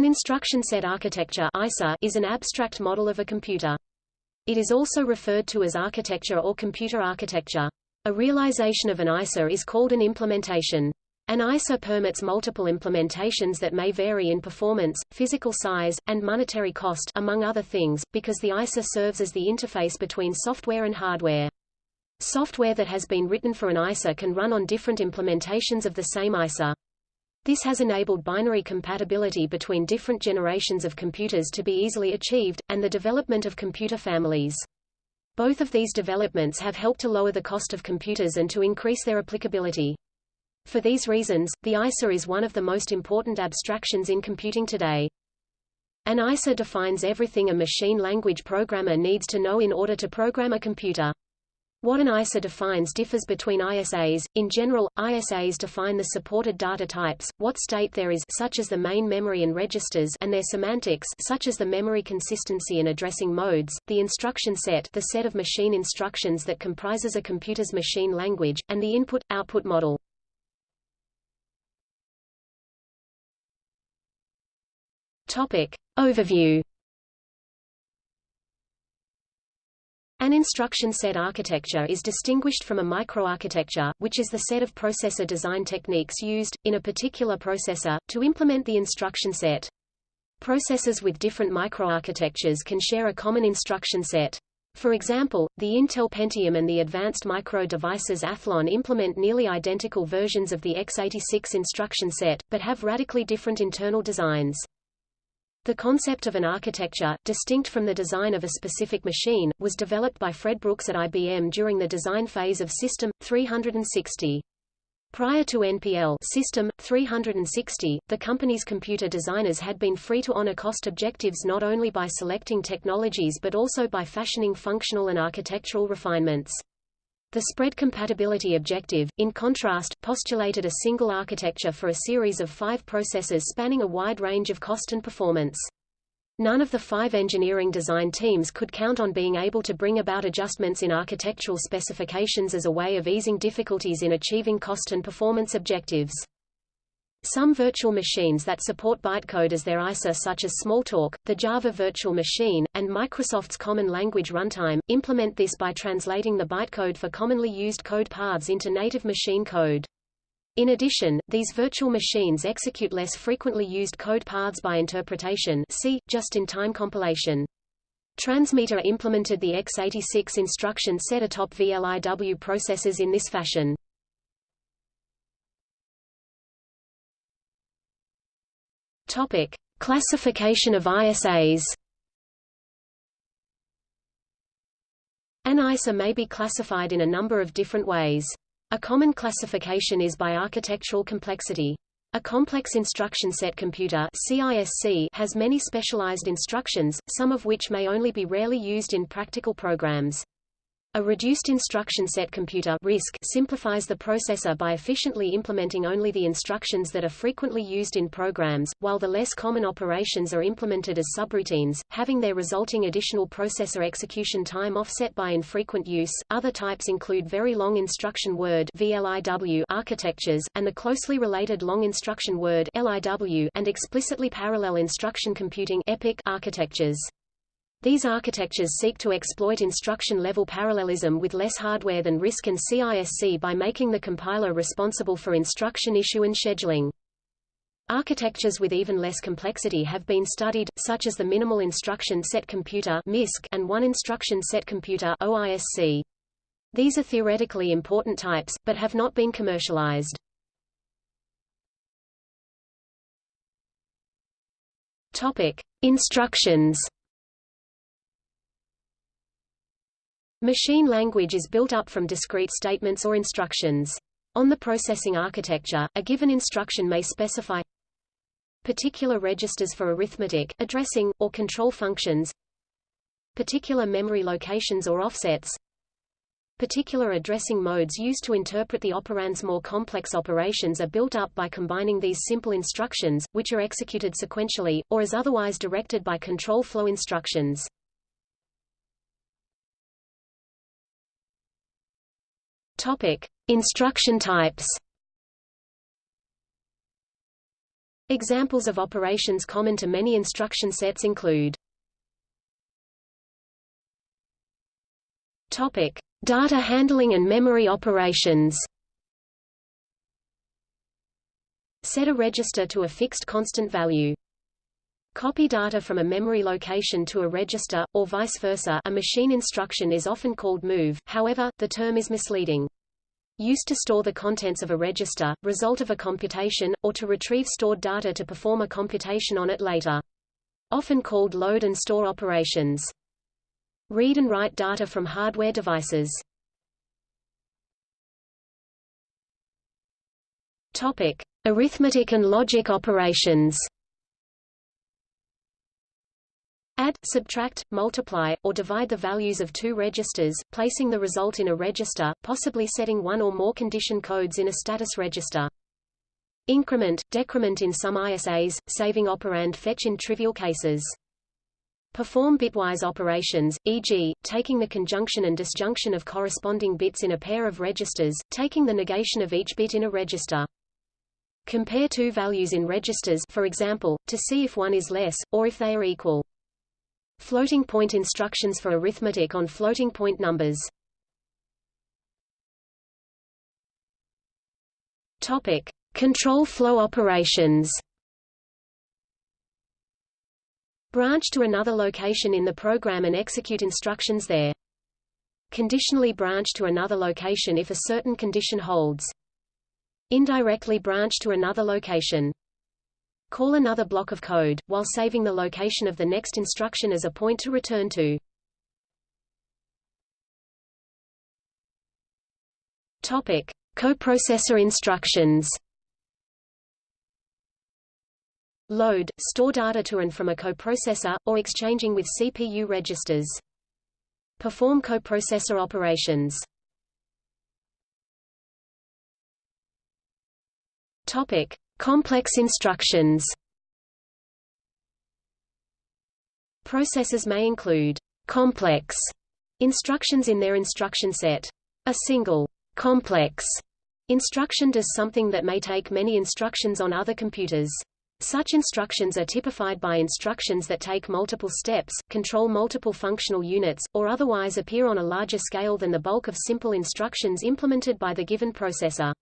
An instruction set architecture is an abstract model of a computer. It is also referred to as architecture or computer architecture. A realization of an ISA is called an implementation. An ISA permits multiple implementations that may vary in performance, physical size, and monetary cost among other things, because the ISA serves as the interface between software and hardware. Software that has been written for an ISA can run on different implementations of the same ISA. This has enabled binary compatibility between different generations of computers to be easily achieved, and the development of computer families. Both of these developments have helped to lower the cost of computers and to increase their applicability. For these reasons, the ISA is one of the most important abstractions in computing today. An ISA defines everything a machine language programmer needs to know in order to program a computer. What an ISA defines differs between ISAs. In general, ISAs define the supported data types, what state there is such as the main memory and registers and their semantics such as the memory consistency and addressing modes, the instruction set the set of machine instructions that comprises a computer's machine language, and the input-output model. Topic. Overview An instruction set architecture is distinguished from a microarchitecture, which is the set of processor design techniques used, in a particular processor, to implement the instruction set. Processors with different microarchitectures can share a common instruction set. For example, the Intel Pentium and the Advanced Micro Devices Athlon implement nearly identical versions of the x86 instruction set, but have radically different internal designs. The concept of an architecture, distinct from the design of a specific machine, was developed by Fred Brooks at IBM during the design phase of System 360. Prior to NPL System 360, the company's computer designers had been free to honor cost objectives not only by selecting technologies but also by fashioning functional and architectural refinements. The spread compatibility objective, in contrast, postulated a single architecture for a series of five processors spanning a wide range of cost and performance. None of the five engineering design teams could count on being able to bring about adjustments in architectural specifications as a way of easing difficulties in achieving cost and performance objectives. Some virtual machines that support bytecode as their ISA such as Smalltalk, the Java Virtual Machine, and Microsoft's Common Language Runtime, implement this by translating the bytecode for commonly used code paths into native machine code. In addition, these virtual machines execute less frequently used code paths by interpretation see, just-in-time compilation. Transmeta implemented the x86 instruction set atop VLIW processors in this fashion. Topic: Classification of ISAs. An ISA may be classified in a number of different ways. A common classification is by architectural complexity. A complex instruction set computer CISC has many specialized instructions, some of which may only be rarely used in practical programs. A reduced instruction set computer RISC simplifies the processor by efficiently implementing only the instructions that are frequently used in programs, while the less common operations are implemented as subroutines, having their resulting additional processor execution time offset by infrequent use. Other types include very long instruction word VLIW architectures, and the closely related long instruction word LIW and explicitly parallel instruction computing EPIC architectures. These architectures seek to exploit instruction-level parallelism with less hardware than RISC and CISC by making the compiler responsible for instruction issue and scheduling. Architectures with even less complexity have been studied, such as the Minimal Instruction Set Computer and One Instruction Set Computer. These are theoretically important types, but have not been commercialized. Topic. Instructions Machine language is built up from discrete statements or instructions. On the processing architecture, a given instruction may specify particular registers for arithmetic, addressing, or control functions particular memory locations or offsets Particular addressing modes used to interpret the operand's more complex operations are built up by combining these simple instructions, which are executed sequentially, or as otherwise directed by control flow instructions. Topic: Instruction types. Examples of operations common to many instruction sets include Topic: Data handling and memory operations. Set a register to a fixed constant value. Copy data from a memory location to a register, or vice versa a machine instruction is often called move, however, the term is misleading. Used to store the contents of a register, result of a computation, or to retrieve stored data to perform a computation on it later. Often called load and store operations. Read and write data from hardware devices. Topic: Arithmetic and logic operations. Add, subtract, multiply, or divide the values of two registers, placing the result in a register, possibly setting one or more condition codes in a status register. Increment, decrement in some ISAs, saving operand fetch in trivial cases. Perform bitwise operations, e.g., taking the conjunction and disjunction of corresponding bits in a pair of registers, taking the negation of each bit in a register. Compare two values in registers for example, to see if one is less, or if they are equal. Floating point instructions for arithmetic on floating point numbers. Topic: Control flow operations. Branch to another location in the program and execute instructions there. Conditionally branch to another location if a certain condition holds. Indirectly branch to another location. Call another block of code, while saving the location of the next instruction as a point to return to. Topic: Coprocessor instructions. Load, store data to and from a coprocessor, or exchanging with CPU registers. Perform coprocessor operations. Topic: Complex instructions Processors may include complex instructions in their instruction set. A single complex instruction does something that may take many instructions on other computers. Such instructions are typified by instructions that take multiple steps, control multiple functional units, or otherwise appear on a larger scale than the bulk of simple instructions implemented by the given processor.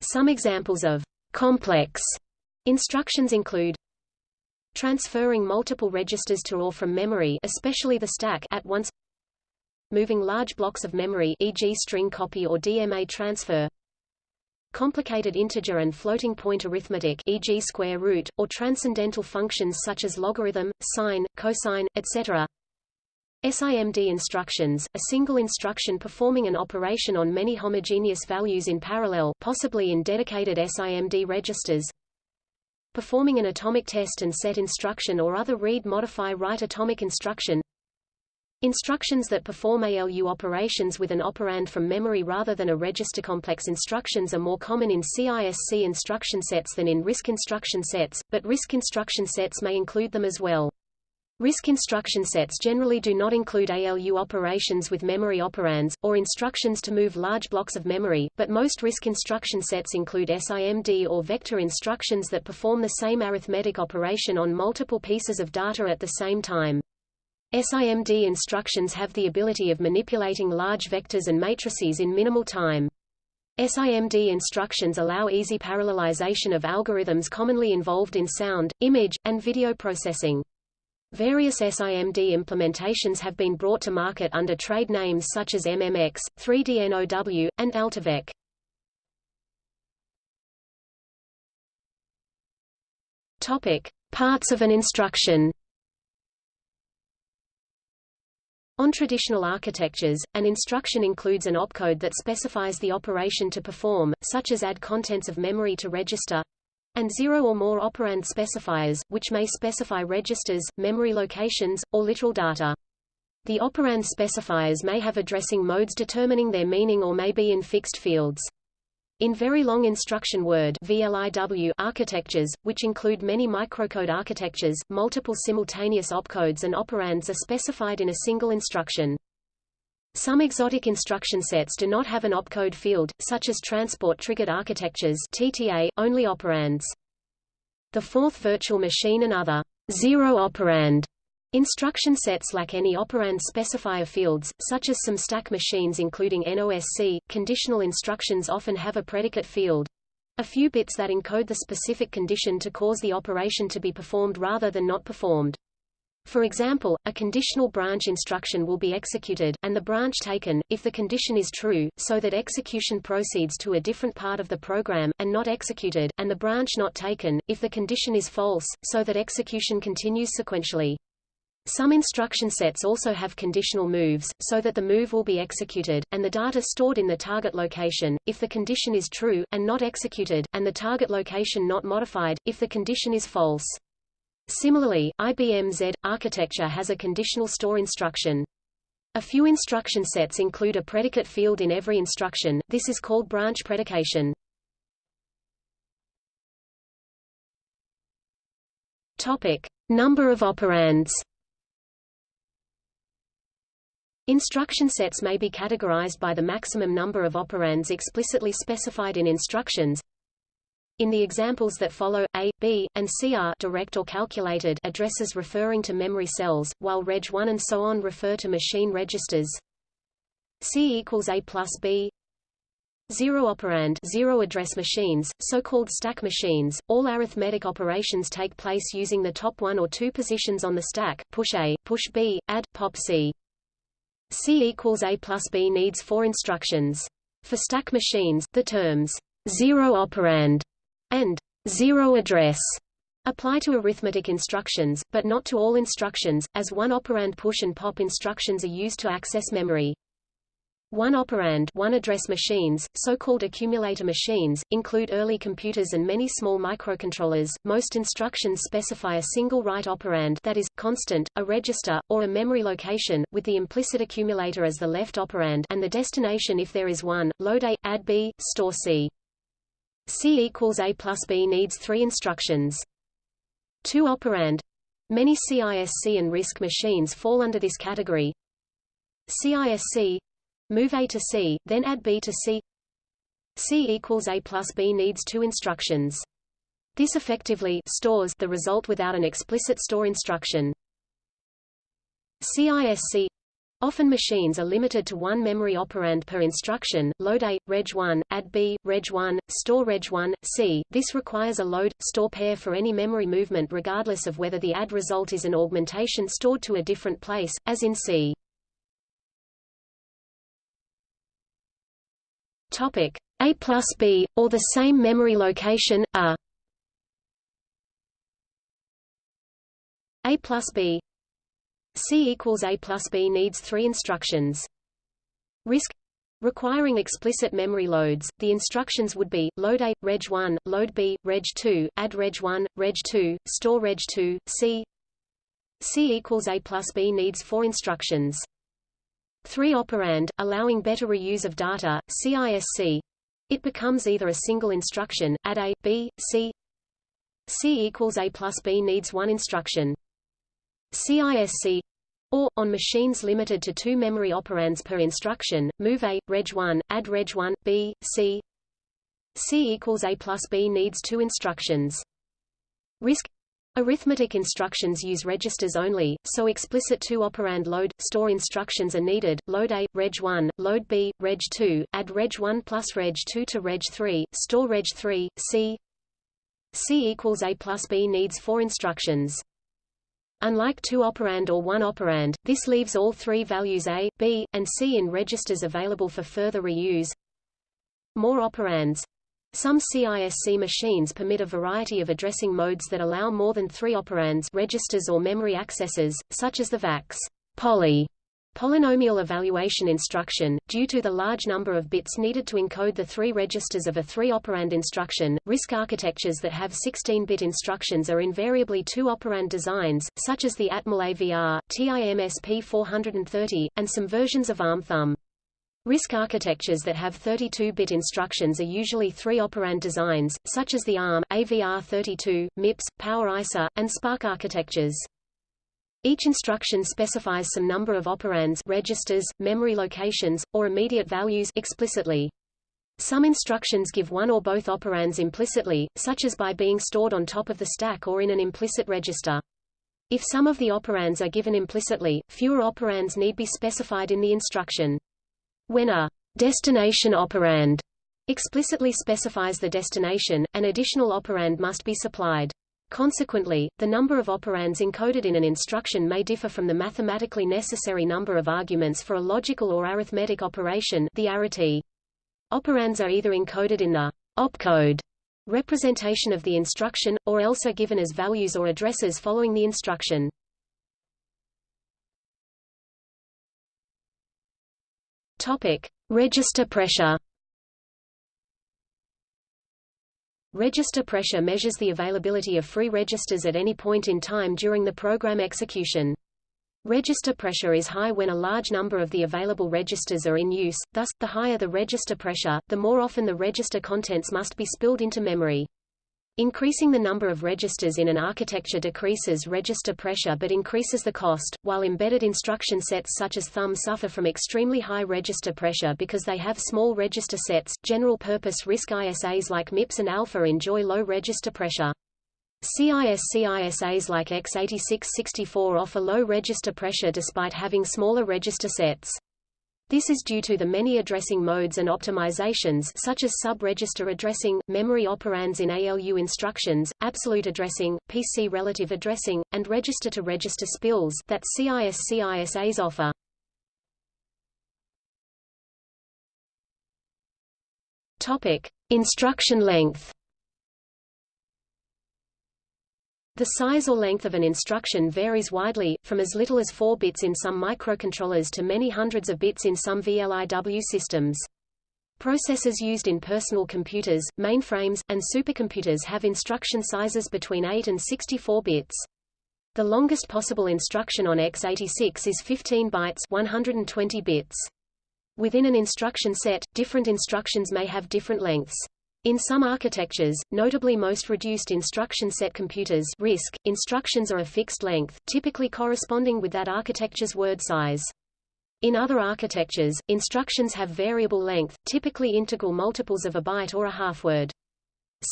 Some examples of Complex instructions include transferring multiple registers to or from memory especially the stack at once moving large blocks of memory e.g. string copy or DMA transfer complicated integer and floating point arithmetic e.g. square root, or transcendental functions such as logarithm, sine, cosine, etc. SIMD instructions, a single instruction performing an operation on many homogeneous values in parallel possibly in dedicated SIMD registers. Performing an atomic test and set instruction or other read-modify-write atomic instruction. Instructions that perform ALU operations with an operand from memory rather than a register. Complex instructions are more common in CISC instruction sets than in RISC instruction sets, but RISC instruction sets may include them as well. RISC instruction sets generally do not include ALU operations with memory operands, or instructions to move large blocks of memory, but most RISC instruction sets include SIMD or vector instructions that perform the same arithmetic operation on multiple pieces of data at the same time. SIMD instructions have the ability of manipulating large vectors and matrices in minimal time. SIMD instructions allow easy parallelization of algorithms commonly involved in sound, image, and video processing. Various SIMD implementations have been brought to market under trade names such as MMX, 3DNOW, and AltiVec. Topic: Parts of an instruction. On traditional architectures, an instruction includes an opcode that specifies the operation to perform, such as add contents of memory to register, and zero or more operand specifiers, which may specify registers, memory locations, or literal data. The operand specifiers may have addressing modes determining their meaning or may be in fixed fields. In very long instruction word VLIW architectures, which include many microcode architectures, multiple simultaneous opcodes and operands are specified in a single instruction. Some exotic instruction sets do not have an opcode field, such as transport-triggered architectures TTA, only operands. The Forth virtual machine and other zero-operand Instruction sets lack any operand specifier fields, such as some stack machines including NOSC. Conditional instructions often have a predicate field a few bits that encode the specific condition to cause the operation to be performed rather than not performed. For example, a conditional branch instruction will be executed, and the branch taken, if the condition is true, so that execution proceeds to a different part of the program, and not executed, and the branch not taken, if the condition is false, so that execution continues sequentially. Some instruction sets also have conditional moves, so that the move will be executed, and the data stored in the target location, if the condition is true, and not executed, and the target location not modified, if the condition is false. Similarly, IBM Z architecture has a conditional store instruction. A few instruction sets include a predicate field in every instruction, this is called branch predication. Topic. Number of operands Instruction sets may be categorized by the maximum number of operands explicitly specified in instructions. In the examples that follow, A, B, and C are direct or calculated addresses referring to memory cells, while Reg 1 and so on refer to machine registers. C equals A plus B, Zero operand zero address machines, so-called stack machines, all arithmetic operations take place using the top one or two positions on the stack, push A, push B, add, pop C. C equals A plus B needs four instructions. For stack machines, the terms zero operand and zero address apply to arithmetic instructions, but not to all instructions, as one operand push and pop instructions are used to access memory. One operand one address machines, so-called accumulator machines, include early computers and many small microcontrollers. Most instructions specify a single write operand that is, constant, a register, or a memory location, with the implicit accumulator as the left operand and the destination if there is one, load A, add B, store C. C equals A plus B needs three instructions. Two operand. Many CISC and RISC machines fall under this category. CISC Move A to C, then add B to C. C equals A plus B needs two instructions. This effectively stores the result without an explicit store instruction. CISC Often machines are limited to one memory operand per instruction, load A, reg 1, add B, reg 1, store reg 1, C. This requires a load, store pair for any memory movement regardless of whether the add result is an augmentation stored to a different place, as in C. Topic A plus B, or the same memory location, A. A plus B C equals A plus B needs three instructions. RISC Requiring explicit memory loads, the instructions would be, load A, reg 1, load B, reg 2, add reg 1, reg 2, store reg 2, C C equals A plus B needs four instructions. 3 operand, allowing better reuse of data, CISC. It becomes either a single instruction, add A, B, C. C equals A plus B needs one instruction. CISC or, on machines limited to two memory operands per instruction, move A, reg 1, add reg 1, B, C. C equals A plus B needs two instructions. RISC Arithmetic instructions use registers only, so explicit two-operand load, store instructions are needed, load A, reg 1, load B, reg 2, add reg 1 plus reg 2 to reg 3, store reg 3, C C equals A plus B needs four instructions. Unlike two-operand or one-operand, this leaves all three values A, B, and C in registers available for further reuse. More operands. Some CISC machines permit a variety of addressing modes that allow more than three operands registers or memory accesses, such as the VAX poly polynomial evaluation instruction. Due to the large number of bits needed to encode the three registers of a three-operand instruction, RISC architectures that have 16-bit instructions are invariably two-operand designs, such as the Atmel AVR, TI MSP 430, and some versions of ARM Thumb. RISC architectures that have 32-bit instructions are usually three-operand designs, such as the ARM, AVR32, MIPS, PowerISA, and SPARC architectures. Each instruction specifies some number of operands registers, memory locations, or immediate values explicitly. Some instructions give one or both operands implicitly, such as by being stored on top of the stack or in an implicit register. If some of the operands are given implicitly, fewer operands need be specified in the instruction. When a destination operand explicitly specifies the destination, an additional operand must be supplied. Consequently, the number of operands encoded in an instruction may differ from the mathematically necessary number of arguments for a logical or arithmetic operation the arity. Operands are either encoded in the opcode representation of the instruction, or else are given as values or addresses following the instruction. Topic: Register pressure. Register pressure measures the availability of free registers at any point in time during the program execution. Register pressure is high when a large number of the available registers are in use, thus, the higher the register pressure, the more often the register contents must be spilled into memory. Increasing the number of registers in an architecture decreases register pressure but increases the cost, while embedded instruction sets such as thumb suffer from extremely high register pressure because they have small register sets. General-purpose RISC ISAs like MIPS and Alpha enjoy low register pressure. CISC ISAs like x86-64 offer low register pressure despite having smaller register sets. This is due to the many addressing modes and optimizations such as sub-register addressing, memory operands in ALU instructions, absolute addressing, PC relative addressing, and register-to-register -register spills that CISC ISAs offer. Topic: Instruction length. The size or length of an instruction varies widely, from as little as 4 bits in some microcontrollers to many hundreds of bits in some VLIW systems. Processors used in personal computers, mainframes, and supercomputers have instruction sizes between 8 and 64 bits. The longest possible instruction on x86 is 15 bytes 120 bits. Within an instruction set, different instructions may have different lengths. In some architectures, notably most reduced instruction set computers RISC, instructions are a fixed length, typically corresponding with that architecture's word size. In other architectures, instructions have variable length, typically integral multiples of a byte or a half-word.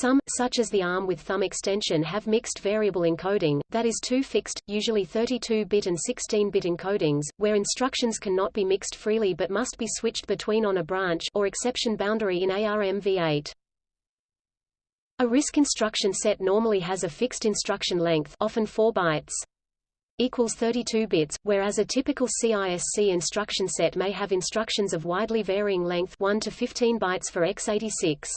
Some, such as the ARM with thumb extension have mixed variable encoding, that is two fixed, usually 32-bit and 16-bit encodings, where instructions cannot be mixed freely but must be switched between on a branch or exception boundary in ARMv8. A RISC instruction set normally has a fixed instruction length often 4 bytes equals 32 bits, whereas a typical CISC instruction set may have instructions of widely varying length 1 to 15 bytes for x86.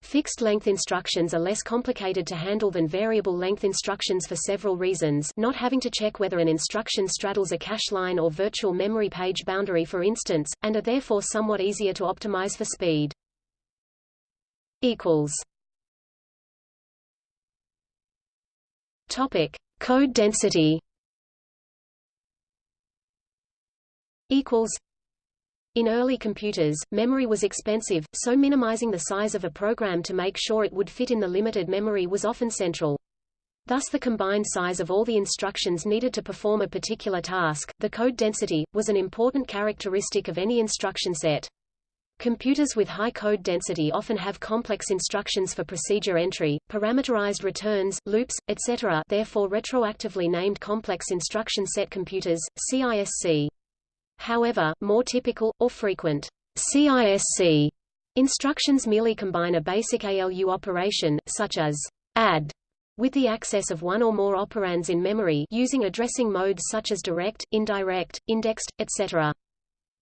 Fixed-length instructions are less complicated to handle than variable-length instructions for several reasons not having to check whether an instruction straddles a cache line or virtual memory page boundary for instance, and are therefore somewhat easier to optimize for speed. Topic: Code density. Equals. In early computers, memory was expensive, so minimizing the size of a program to make sure it would fit in the limited memory was often central. Thus the combined size of all the instructions needed to perform a particular task, the code density, was an important characteristic of any instruction set. Computers with high code density often have complex instructions for procedure entry, parameterized returns, loops, etc. therefore retroactively named complex instruction set computers, CISC. However, more typical, or frequent, CISC instructions merely combine a basic ALU operation, such as add, with the access of one or more operands in memory using addressing modes such as direct, indirect, indexed, etc.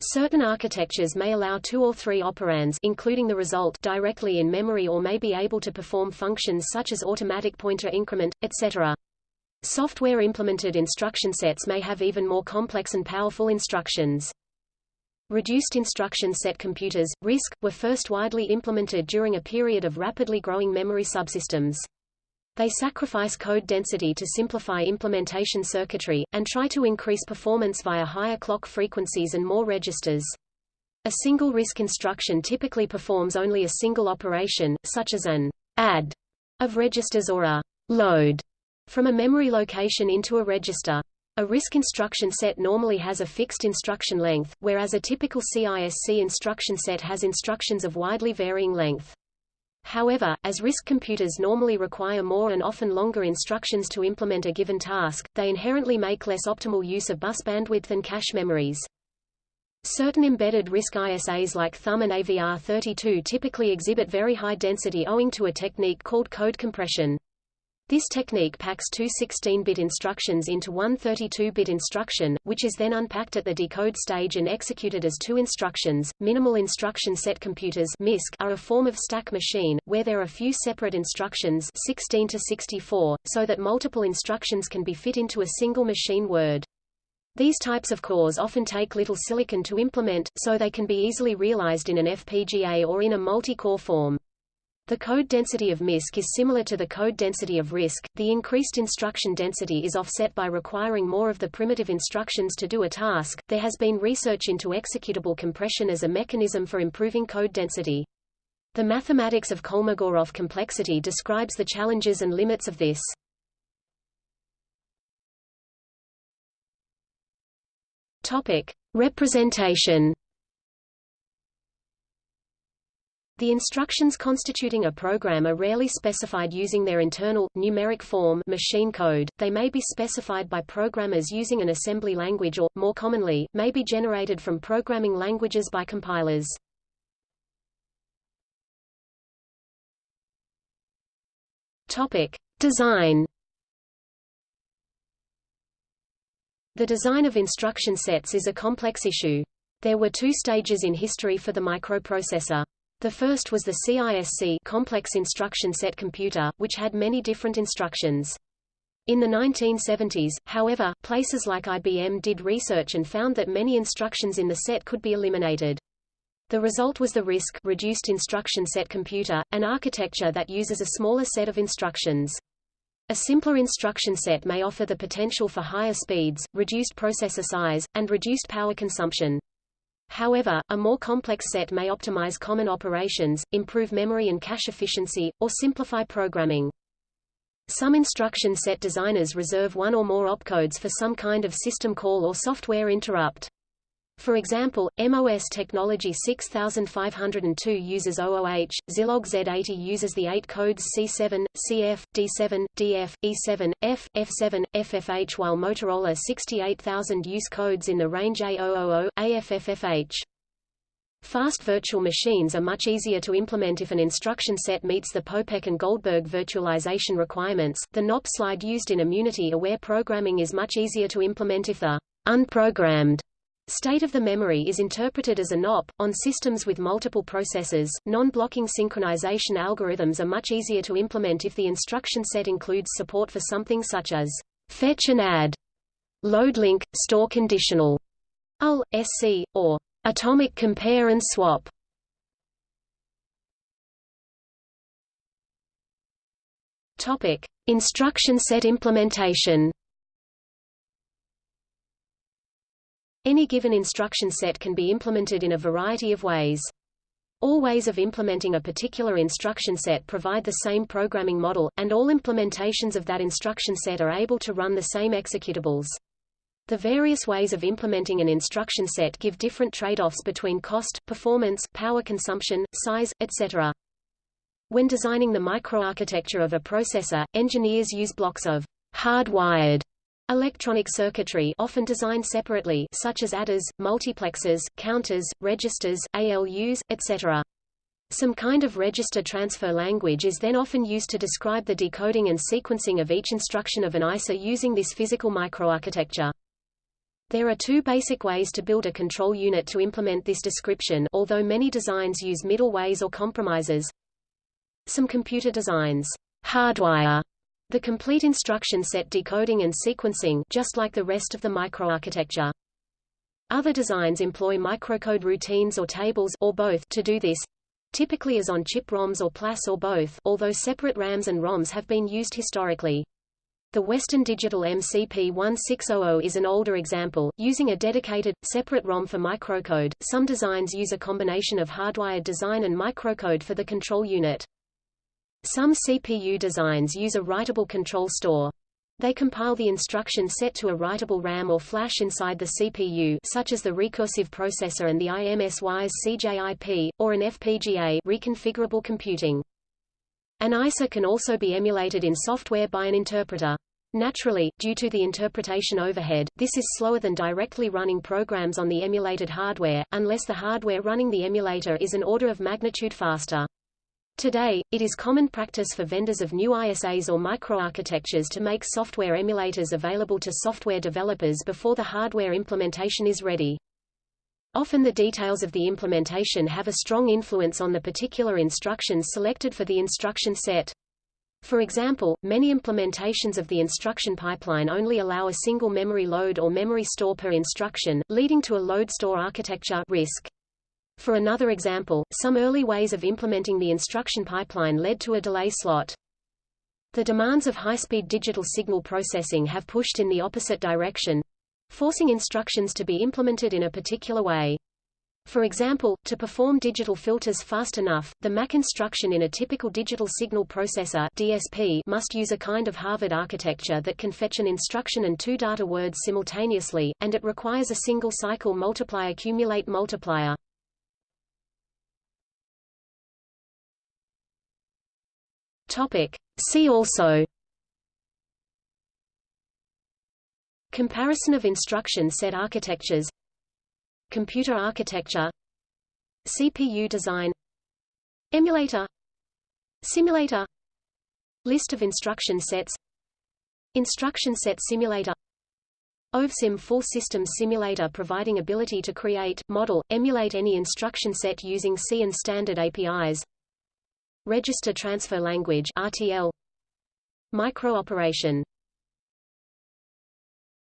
Certain architectures may allow two or three operands including the result directly in memory or may be able to perform functions such as automatic pointer increment, etc. Software-implemented instruction sets may have even more complex and powerful instructions. Reduced instruction set computers, RISC, were first widely implemented during a period of rapidly growing memory subsystems. They sacrifice code density to simplify implementation circuitry, and try to increase performance via higher clock frequencies and more registers. A single RISC instruction typically performs only a single operation, such as an add of registers or a load from a memory location into a register. A RISC instruction set normally has a fixed instruction length, whereas a typical CISC instruction set has instructions of widely varying length. However, as RISC computers normally require more and often longer instructions to implement a given task, they inherently make less optimal use of bus bandwidth and cache memories. Certain embedded RISC ISAs like Thumb and AVR32 typically exhibit very high density owing to a technique called code compression. This technique packs two 16-bit instructions into one 32-bit instruction, which is then unpacked at the decode stage and executed as two instructions. Minimal instruction set computers (MISC) are a form of stack machine where there are few separate instructions, 16 to 64, so that multiple instructions can be fit into a single machine word. These types of cores often take little silicon to implement, so they can be easily realized in an FPGA or in a multi-core form. The code density of MISC is similar to the code density of RISC. The increased instruction density is offset by requiring more of the primitive instructions to do a task. There has been research into executable compression as a mechanism for improving code density. The mathematics of Kolmogorov complexity describes the challenges and limits of this. Topic: Representation The instructions constituting a program are rarely specified using their internal, numeric form machine code, they may be specified by programmers using an assembly language or, more commonly, may be generated from programming languages by compilers. Topic. Design The design of instruction sets is a complex issue. There were two stages in history for the microprocessor. The first was the CISC complex instruction set computer, which had many different instructions. In the 1970s, however, places like IBM did research and found that many instructions in the set could be eliminated. The result was the RISC reduced instruction set computer, an architecture that uses a smaller set of instructions. A simpler instruction set may offer the potential for higher speeds, reduced processor size, and reduced power consumption. However, a more complex set may optimize common operations, improve memory and cache efficiency, or simplify programming. Some instruction set designers reserve one or more opcodes for some kind of system call or software interrupt. For example, MOS Technology 6502 uses OOH, Zilog Z80 uses the eight codes C7, CF, D7, DF, E7, F, F7, FFH while Motorola 68000 use codes in the range A000, AFFFH. Fast virtual machines are much easier to implement if an instruction set meets the Popek and Goldberg virtualization requirements. The NOP slide used in immunity-aware programming is much easier to implement if the unprogrammed State of the memory is interpreted as a NOP. On systems with multiple processors, non-blocking synchronization algorithms are much easier to implement if the instruction set includes support for something such as fetch and add, load link, store conditional, UL, SC, or atomic compare and swap. Topic: Instruction set implementation. Any given instruction set can be implemented in a variety of ways. All ways of implementing a particular instruction set provide the same programming model, and all implementations of that instruction set are able to run the same executables. The various ways of implementing an instruction set give different trade-offs between cost, performance, power consumption, size, etc. When designing the microarchitecture of a processor, engineers use blocks of hardwired Electronic circuitry often designed separately such as adders, multiplexers, counters, registers, ALUs, etc. Some kind of register transfer language is then often used to describe the decoding and sequencing of each instruction of an ISA using this physical microarchitecture. There are two basic ways to build a control unit to implement this description although many designs use middle ways or compromises. Some computer designs hardwire the complete instruction set decoding and sequencing just like the rest of the microarchitecture. Other designs employ microcode routines or tables or both to do this, typically as on-chip ROMs or PLAS or both, although separate RAMs and ROMs have been used historically. The Western Digital MCP1600 is an older example, using a dedicated, separate ROM for microcode. Some designs use a combination of hardwired design and microcode for the control unit. Some CPU designs use a writable control store. They compile the instruction set to a writable RAM or flash inside the CPU such as the Rekursiv processor and the Imsys Cjip, or an FPGA reconfigurable computing. An ISA can also be emulated in software by an interpreter. Naturally, due to the interpretation overhead, this is slower than directly running programs on the emulated hardware, unless the hardware running the emulator is an order of magnitude faster. Today, it is common practice for vendors of new ISAs or microarchitectures to make software emulators available to software developers before the hardware implementation is ready. Often the details of the implementation have a strong influence on the particular instructions selected for the instruction set. For example, many implementations of the instruction pipeline only allow a single memory load or memory store per instruction, leading to a load-store architecture RISC. For another example, some early ways of implementing the instruction pipeline led to a delay slot. The demands of high-speed digital signal processing have pushed in the opposite direction, forcing instructions to be implemented in a particular way. For example, to perform digital filters fast enough, the MAC instruction in a typical digital signal processor DSP must use a kind of Harvard architecture that can fetch an instruction and two data words simultaneously, and it requires a single cycle multiply accumulate multiplier. Topic. See also Comparison of instruction set architectures Computer architecture CPU design Emulator Simulator List of instruction sets Instruction set simulator OVPsim full system simulator providing ability to create, model, emulate any instruction set using C and standard APIs Register Transfer Language RTL Microoperation